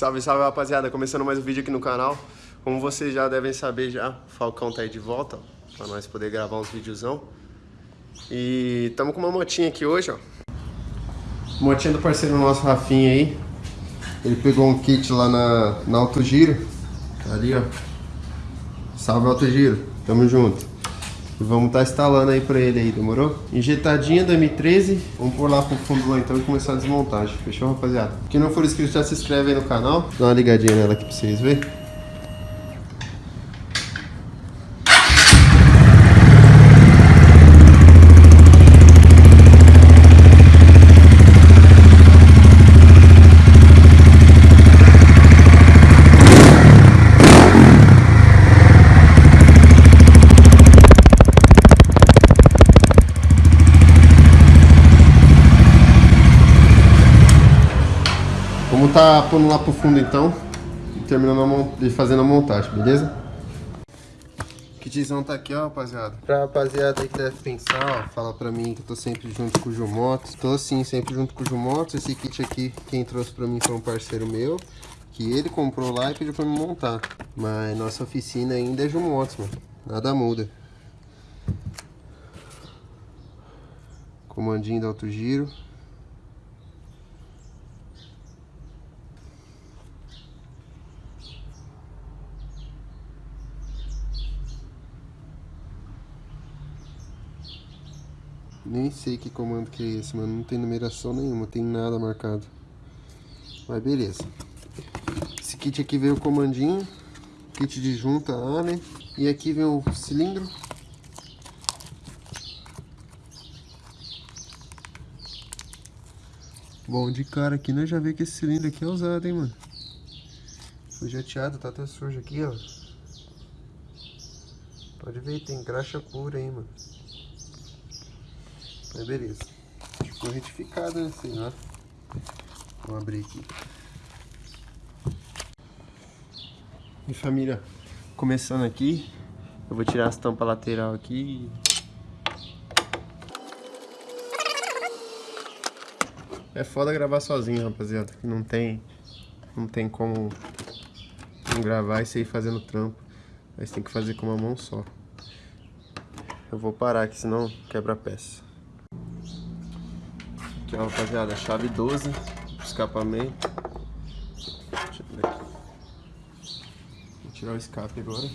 Salve, salve rapaziada, começando mais um vídeo aqui no canal. Como vocês já devem saber já, Falcão tá aí de volta ó, Pra nós poder gravar uns videozão. E tamo com uma motinha aqui hoje, ó. Motinha do parceiro nosso, Rafinha aí. Ele pegou um kit lá na, na Alto Giro Tá ali, ó. Salve Alto Giro, tamo junto e vamos estar tá instalando aí pra ele aí, demorou? Injetadinha do M13, vamos pôr lá pro fundo lá então e começar a desmontagem, fechou rapaziada? Quem não for inscrito já se inscreve aí no canal, dá uma ligadinha nela aqui pra vocês verem. Vamos tá pondo lá pro fundo então e terminando de fazendo a montagem, beleza? Kitzão tá aqui, ó, rapaziada. Pra rapaziada aí que deve pensar, ó, fala pra mim que eu tô sempre junto com o Jumotos. Tô sim, sempre junto com o Jumotos. Esse kit aqui, quem trouxe pra mim foi um parceiro meu, que ele comprou lá e pediu pra me montar. Mas nossa oficina ainda é Jumotos, mano. Nada muda. Comandinho do alto giro. Nem sei que comando que é esse, mano. Não tem numeração nenhuma, tem nada marcado. Mas beleza. Esse kit aqui veio o comandinho. Kit de junta Allen. E aqui vem o cilindro. Bom, de cara aqui nós já vê que esse cilindro aqui é usado, hein, mano. Foi jateado, tá até sujo aqui, ó. Pode ver, tem graxa pura aí, mano. Mas beleza. Ficou retificado, né? Sei lá. Vamos abrir aqui. E família, começando aqui, eu vou tirar as tampas lateral aqui. É foda gravar sozinho, rapaziada. Não tem, não tem como não gravar e sair fazendo trampo. Mas tem que fazer com uma mão só. Eu vou parar aqui, senão quebra a peça. Aqui ó, rapaziada, chave 12, escapamento. Vou tirar o escape agora.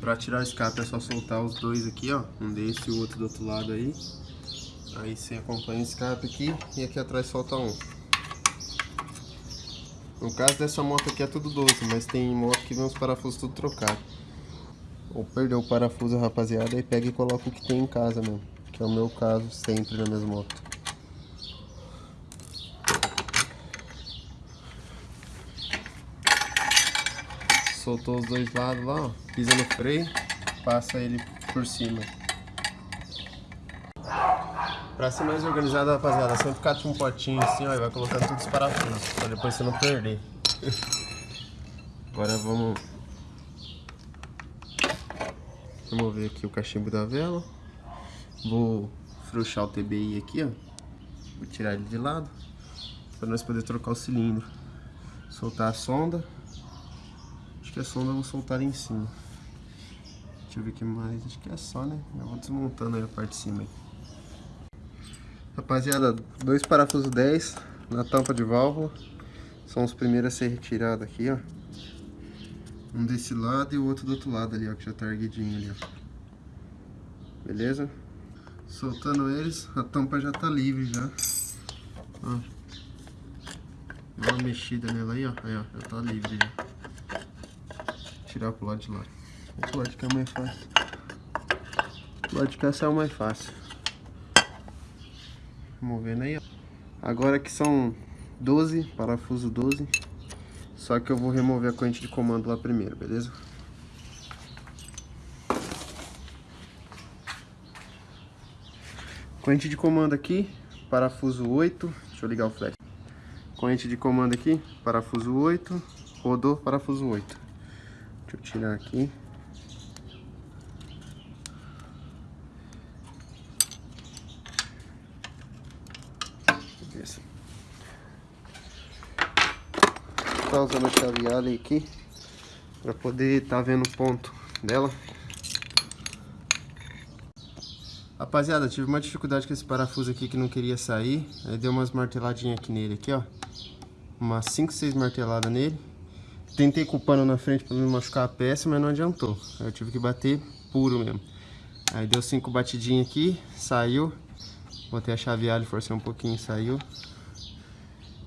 Pra tirar o escape é só soltar os dois aqui, ó. Um desse e o outro do outro lado aí. Aí você acompanha o escape aqui e aqui atrás solta um. No caso dessa moto aqui é tudo 12, mas tem moto que vem os parafusos tudo trocados ou perdeu o parafuso, rapaziada, e pega e coloca o que tem em casa mesmo. Que é o meu caso sempre na mesma moto. Soltou os dois lados lá, ó. Pisa no freio, passa ele por cima. Pra ser mais organizado, rapaziada, sempre cata um potinho assim, ó, e vai colocando todos os parafusos, pra depois você não perder. Agora vamos Remover aqui o cachimbo da vela. Vou frouxar o TBI aqui, ó. Vou tirar ele de lado. Para nós poder trocar o cilindro. Soltar a sonda. Acho que a sonda eu vou soltar em cima. Deixa eu ver o que mais. Acho que é só, né? Eu vou desmontando a parte de cima. Aí. Rapaziada, dois parafusos 10 na tampa de válvula. São os primeiros a ser retirados aqui, ó. Um desse lado e o outro do outro lado ali, ó, que já tá erguidinho ali, ó. Beleza? Soltando eles, a tampa já tá livre já. Ó. Dá uma mexida nela aí, ó. Aí, ó, já tá livre já. Tirar pro lado de lá. O lado de cá é mais fácil. O lado de cá mais fácil. Removendo aí, ó. Agora que são 12, parafuso 12. Só que eu vou remover a corrente de comando lá primeiro, beleza? Corrente de comando aqui, parafuso 8. Deixa eu ligar o flash. Corrente de comando aqui, parafuso 8. Rodou, parafuso 8. Deixa eu tirar aqui. beleza. Tá usando a chave Allen aqui para poder tá vendo o ponto dela. Rapaziada, tive uma dificuldade com esse parafuso aqui que não queria sair. Aí deu umas marteladinhas aqui nele, aqui ó. Umas 5, 6 marteladas nele. Tentei com o pano na frente para não machucar a peça, mas não adiantou. Aí eu tive que bater puro mesmo. Aí deu cinco batidinhas aqui, saiu. Botei a chave alho, forcei um pouquinho, saiu.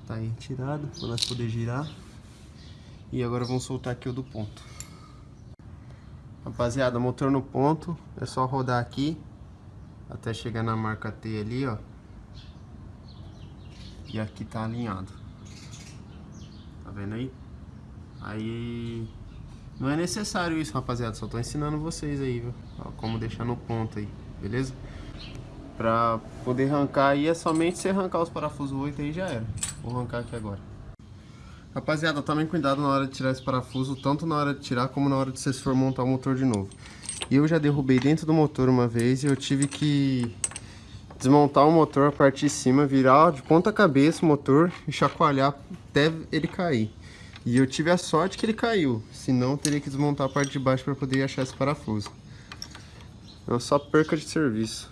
Tá aí tirado, para nós poder girar. E agora vamos soltar aqui o do ponto. Rapaziada, motor no ponto, é só rodar aqui até chegar na marca T ali, ó. E aqui tá alinhado. Tá vendo aí? Aí não é necessário isso, rapaziada. Só tô ensinando vocês aí, viu? Ó, como deixar no ponto aí, beleza? Pra poder arrancar aí é somente você arrancar os parafusos 8 aí já era. Vou arrancar aqui agora. Rapaziada, tomem cuidado na hora de tirar esse parafuso, tanto na hora de tirar como na hora de vocês for montar o motor de novo. E eu já derrubei dentro do motor uma vez e eu tive que desmontar o motor a parte de cima, virar de ponta cabeça o motor e chacoalhar até ele cair. E eu tive a sorte que ele caiu, senão teria que desmontar a parte de baixo para poder achar esse parafuso. É só perca de serviço.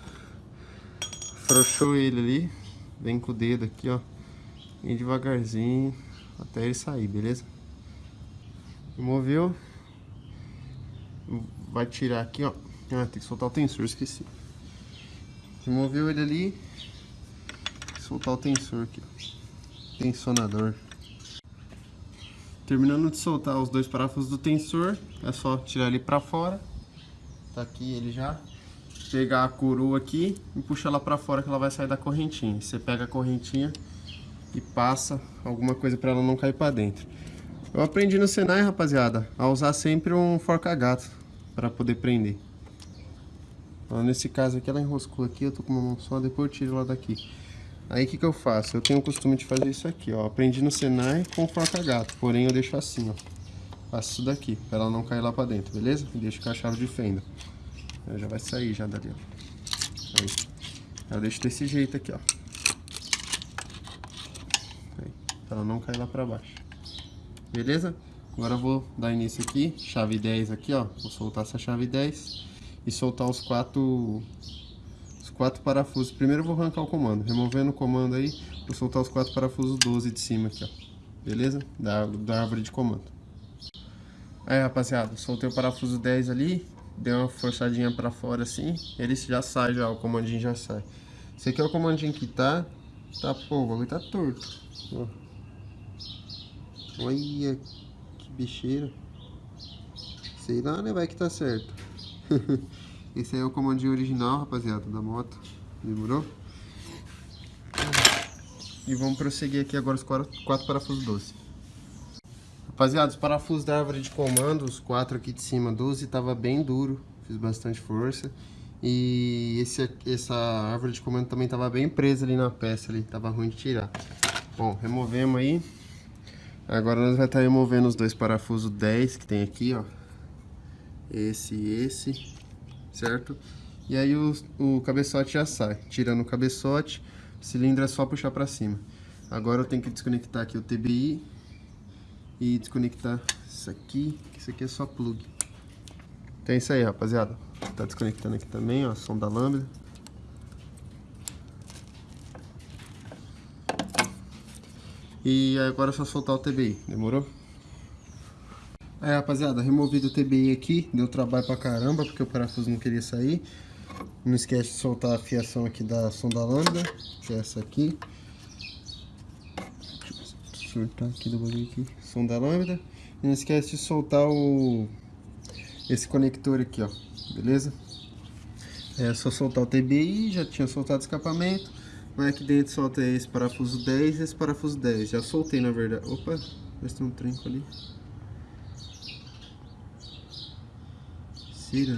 Frouxou ele ali, vem com o dedo aqui, ó, bem devagarzinho, até ele sair, beleza? Moveu, vai tirar aqui, ó, ah, tem que soltar o tensor, esqueci. Removeu ele ali, soltar o tensor aqui, tensionador. Terminando de soltar os dois parafusos do tensor, é só tirar ele para fora. Tá aqui ele já. Pegar a coroa aqui e puxar ela para fora que ela vai sair da correntinha. Você pega a correntinha e passa alguma coisa para ela não cair para dentro. Eu aprendi no Senai, rapaziada, a usar sempre um forca-gato para poder prender. Então, nesse caso aqui ela enroscou aqui, eu tô com uma mão só, depois eu tiro ela daqui. Aí o que, que eu faço? Eu tenho o costume de fazer isso aqui, ó. Aprendi no Senai com forca gato, porém eu deixo assim, ó. Faço isso daqui, pra ela não cair lá pra dentro, beleza? E deixo com a chave de fenda. já vai sair já dali, ó. Aí. Eu deixo desse jeito aqui, ó. Pra ela não cair lá pra baixo. Beleza? Agora eu vou dar início aqui, chave 10 aqui, ó. Vou soltar essa chave 10 e soltar os quatro quatro parafusos. Primeiro eu vou arrancar o comando. Removendo o comando aí, vou soltar os quatro parafusos 12 de cima aqui, ó. Beleza? Da, da árvore de comando. Aí, rapaziada, soltei o parafuso 10 ali, dei uma forçadinha pra fora assim, ele já sai já, o comandinho já sai. Esse aqui é o comandinho que tá, tá, pô, o bagulho tá torto. Ó. Olha que bicheira. Sei lá, né, vai que tá certo. Esse aí é o comandinho original, rapaziada, da moto. Demorou? E vamos prosseguir aqui agora os quatro, quatro parafusos 12. Rapaziada, os parafusos da árvore de comando, os quatro aqui de cima, 12, tava bem duro. Fiz bastante força. E esse, essa árvore de comando também tava bem presa ali na peça, ali, tava ruim de tirar. Bom, removemos aí. Agora nós vamos estar removendo os dois parafusos 10 que tem aqui, ó. Esse e esse certo? E aí o, o cabeçote já sai. Tirando o cabeçote, o cilindro é só puxar para cima. Agora eu tenho que desconectar aqui o TBI e desconectar isso aqui, isso aqui é só plug. Então é isso aí, rapaziada. Tá desconectando aqui também, ó, som da lâmpada. E agora é só soltar o TBI, demorou? É, rapaziada, removido o TBI aqui, deu trabalho pra caramba, porque o parafuso não queria sair. Não esquece de soltar a fiação aqui da sonda lambda, que é essa aqui. Soltar aqui do bagulho aqui, sonda lambda. E não esquece de soltar o esse conector aqui, ó, beleza? É só soltar o TBI, já tinha soltado o escapamento. Mas aqui dentro solta esse parafuso 10 e esse parafuso 10. Já soltei, na verdade. Opa, mas tem um trinco ali. Será?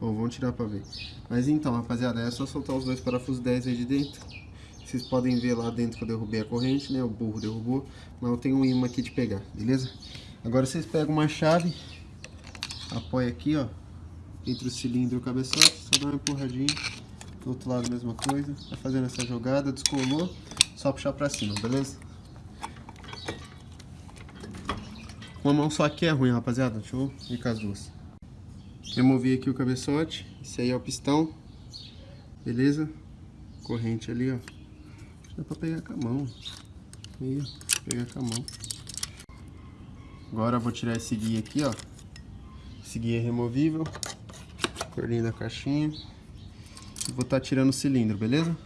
Bom, vamos tirar pra ver. Mas então, rapaziada, é só soltar os dois parafusos 10 aí de dentro. Vocês podem ver lá dentro que eu derrubei a corrente, né? O burro derrubou. Mas eu tenho um imã aqui de pegar, beleza? Agora vocês pegam uma chave, apoia aqui, ó. Entre o cilindro e o cabeçote, só dá uma empurradinha. Do outro lado, mesma coisa. Vai fazendo essa jogada, descolou, só puxar pra cima, beleza? Uma mão só aqui é ruim, rapaziada. Deixa eu ir com as duas. Removi aqui o cabeçote. Esse aí é o pistão. Beleza? Corrente ali, ó. Dá pra pegar com a mão. Aí, ó. Pegar com a mão. Agora eu vou tirar esse guia aqui, ó. Esse guia é removível. Corlinho da caixinha. Vou estar tá tirando o cilindro, beleza?